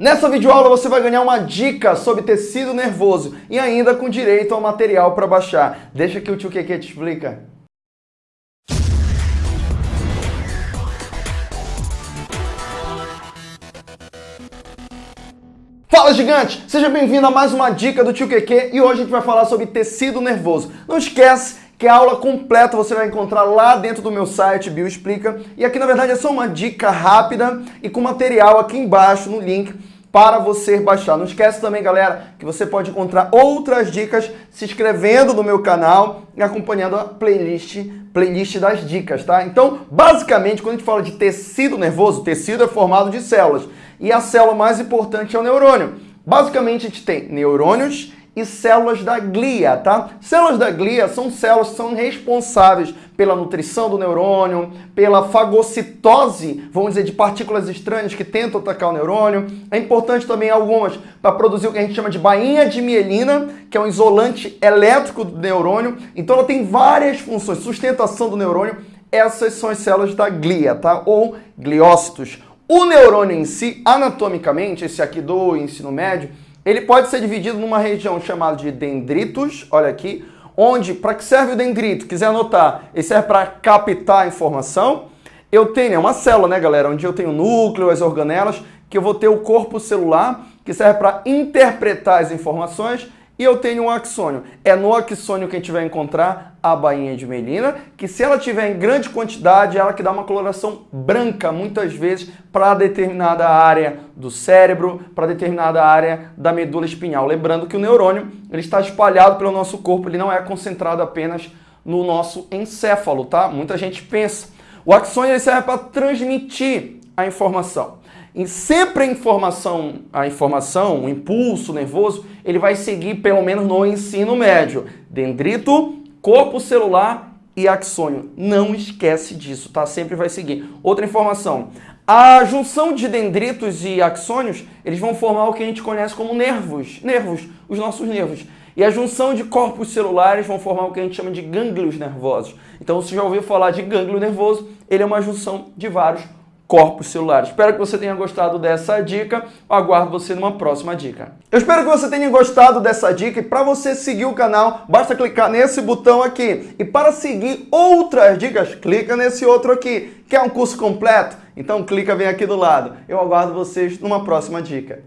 Nessa videoaula você vai ganhar uma dica sobre tecido nervoso e ainda com direito ao material para baixar. Deixa que o tio Keke te explica. Fala gigante! Seja bem-vindo a mais uma dica do tio Keke e hoje a gente vai falar sobre tecido nervoso. Não esquece que a aula completa você vai encontrar lá dentro do meu site Bioexplica e aqui na verdade é só uma dica rápida e com material aqui embaixo no link para você baixar. Não esquece também, galera, que você pode encontrar outras dicas se inscrevendo no meu canal e acompanhando a playlist, playlist das dicas, tá? Então, basicamente, quando a gente fala de tecido nervoso, tecido é formado de células. E a célula mais importante é o neurônio. Basicamente, a gente tem neurônios e células da glia, tá? Células da glia são células que são responsáveis pela nutrição do neurônio, pela fagocitose, vamos dizer, de partículas estranhas que tentam atacar o neurônio. É importante também algumas para produzir o que a gente chama de bainha de mielina, que é um isolante elétrico do neurônio. Então ela tem várias funções, sustentação do neurônio. Essas são as células da glia, tá? Ou gliócitos. O neurônio em si, anatomicamente, esse aqui do ensino médio, ele pode ser dividido numa região chamada de dendritos, olha aqui, onde, para que serve o dendrito? Quiser anotar, ele serve para captar informação. Eu tenho, é uma célula, né, galera, onde eu tenho o núcleo, as organelas, que eu vou ter o corpo celular, que serve para interpretar as informações e eu tenho um axônio. É no axônio que a gente vai encontrar a bainha de melina, que se ela tiver em grande quantidade, ela que dá uma coloração branca, muitas vezes, para determinada área do cérebro, para determinada área da medula espinhal. Lembrando que o neurônio ele está espalhado pelo nosso corpo, ele não é concentrado apenas no nosso encéfalo, tá? Muita gente pensa. O axônio ele serve para transmitir a informação. E sempre a informação, a informação, o impulso nervoso, ele vai seguir pelo menos no ensino médio. Dendrito, corpo celular e axônio. Não esquece disso, tá? Sempre vai seguir. Outra informação. A junção de dendritos e axônios, eles vão formar o que a gente conhece como nervos. Nervos, os nossos nervos. E a junção de corpos celulares vão formar o que a gente chama de gânglios nervosos. Então, você já ouviu falar de gânglio nervoso, ele é uma junção de vários corpos celulares. Espero que você tenha gostado dessa dica. Aguardo você numa próxima dica. Eu espero que você tenha gostado dessa dica e para você seguir o canal, basta clicar nesse botão aqui. E para seguir outras dicas, clica nesse outro aqui. Quer um curso completo? Então clica bem aqui do lado. Eu aguardo vocês numa próxima dica.